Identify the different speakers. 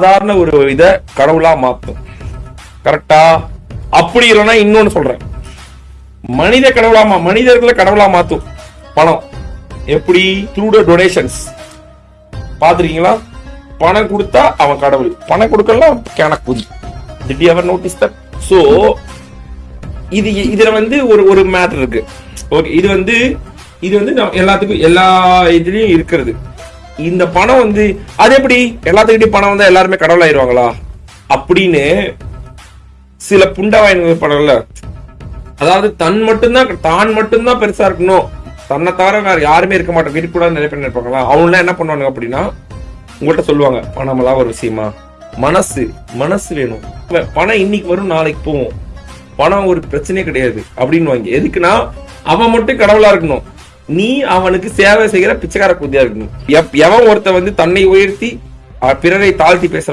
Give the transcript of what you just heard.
Speaker 1: சாதாரண ஒரு இத கடவுளா மாத்தும். கரெக்டா அப்படி இல்லைன்னா இன்னொன்னு சொல்றேன். மனித கடவுளா மா- மனிதர்களை கடவுளா மாத்தும். பணம். எப்படி? த்ரூ த டொனேஷன்ஸ் பாத்துருக்கீங்களா பணம் கொடுத்தா அவன் கடவுள். பணம் கொடுக்கலாம் கேனக்குதி did ever notice that so இது இதுல வந்து ஒரு ஒரு மேட்டர் இருக்கு. ஓகே இது வந்து இது வந்து நம்ம எல்லாத்துக்கும் எல்லா இதுலயும் இருக்கிறது. இந்த பணம் வந்து அது எப்படி? எல்லாத்துக்கிட்டையும் பணம் வந்தா எல்லாருமே கடவுள் ஆயிருவாங்களா அப்படின்னு சில புண்டவாயன்கள் படம்ல அதாவது தன் மட்டும்தான் தான் மட்டும்தான் பெருசா இருக்கணும். தன்னை தவிர வேற யாருமே இருக்க மாட்டோம். இருக்கக்கூடாது நிறைய பேர் நினைப்பாங்களா அவங்க என்ன பண்ணுவாங்க அப்படின்னா உங்கள்கிட்ட சொல்லுவாங்க பணமெல்லாம் ஒரு விஷயமா? மனசு மனசு வேணும். பணம் இன்னைக்கு வரும் நாளைக்கு போகும். பணம் ஒரு பிரச்சனையே கிடையாது. அப்படின்னு வாங்கி எதுக்குன்னா அவன் மட்டும் கடவுளா இருக்கணும். நீ அவனுக்கு சேவை செய்கிற பிச்சைக்கார குதியா இருக்கணும். எவன் ஒருத்தன் வந்து தன்னை உயர்த்தி பிறரை தாழ்த்தி பேசுற